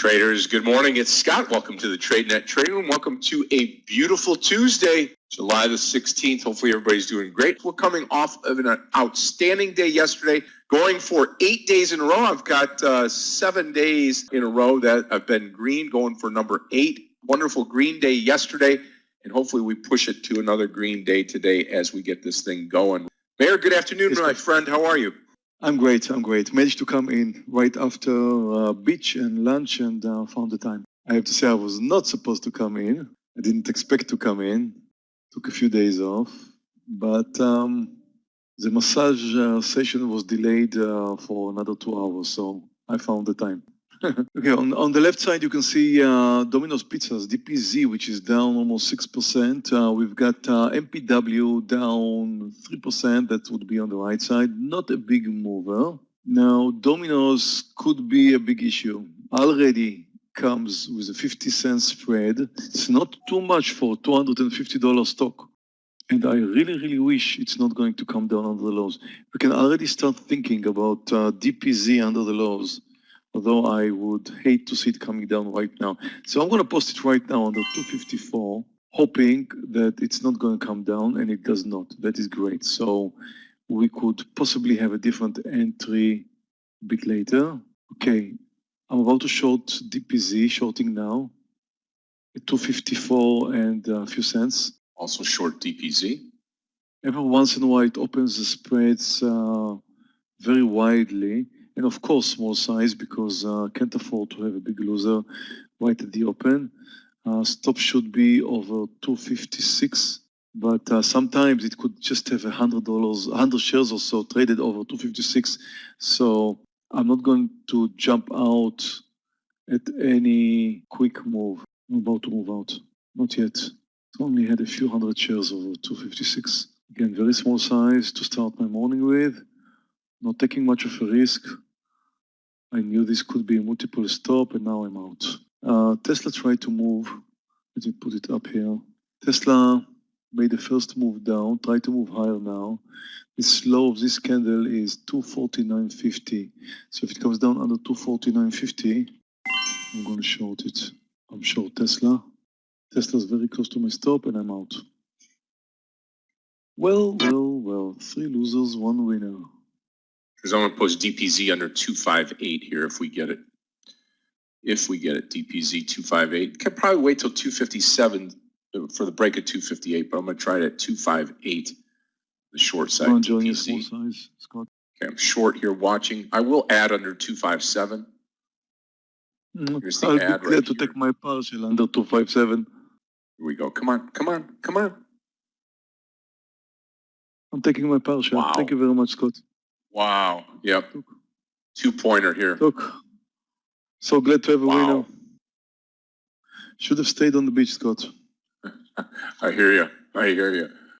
Traders, good morning. It's Scott. Welcome to the TradeNet Trading Room. Welcome to a beautiful Tuesday, July the 16th. Hopefully, everybody's doing great. We're coming off of an outstanding day yesterday, going for eight days in a row. I've got uh, seven days in a row that have been green, going for number eight. Wonderful green day yesterday, and hopefully, we push it to another green day today as we get this thing going. Meir, good afternoon, my friend. How are you? I'm great. I'm great. Managed to come in right after uh, beach and lunch and uh, found the time. I have to say I was not supposed to come in. I didn't expect to come in. Took a few days off, but um, the massage uh, session was delayed uh, for another two hours, so I found the time. okay, on, on the left side, you can see uh, Domino's Pizzas, DPZ, which is down almost 6%. Uh, we've got uh, MPW down 3%. That would be on the right side. Not a big mover. Now, Domino's could be a big issue. Already comes with a 50 cent spread. It's not too much for $250 stock. And I really, really wish it's not going to come down under the lows. We can already start thinking about uh, DPZ under the lows although I would hate to see it coming down right now. So I'm going to post it right now on the 254, hoping that it's not going to come down, and it does not. That is great. So we could possibly have a different entry a bit later. Okay, I'm about to short DPZ, shorting now at 254 and a few cents. Also short DPZ. Every once in a while, it opens the spreads uh, very widely and of course small size because uh, can't afford to have a big loser right at the open. Uh, stop should be over 256, but uh, sometimes it could just have a hundred dollars, hundred shares or so traded over 256. So I'm not going to jump out at any quick move. I'm about to move out. Not yet. Only had a few hundred shares over 256. Again, very small size to start my morning with. Not taking much of a risk. I knew this could be a multiple stop and now I'm out. Uh, Tesla tried to move. Let me put it up here. Tesla made the first move down, tried to move higher now. The slow of this candle is 249.50. So if it comes down under 249.50, I'm going to short it. I'm short Tesla. Tesla's very close to my stop and I'm out. Well, well, well, three losers, one winner. Because I'm going to post DPZ under 258 here if we get it. If we get it, DPZ 258. Can probably wait till 257 for the break at 258, but I'm going to try it at 258, the short side. I'm enjoying size, Scott. Okay, I'm short here watching. I will add under 257. Mm, Here's the I'll be glad right to here. take my partial under 257. Here we go. Come on, come on, come on. I'm taking my partial. Wow. Thank you very much, Scott. Wow. Yep. Two pointer here. Look. So glad to have a wow. winner. Should have stayed on the beach, Scott. I hear you. I hear you.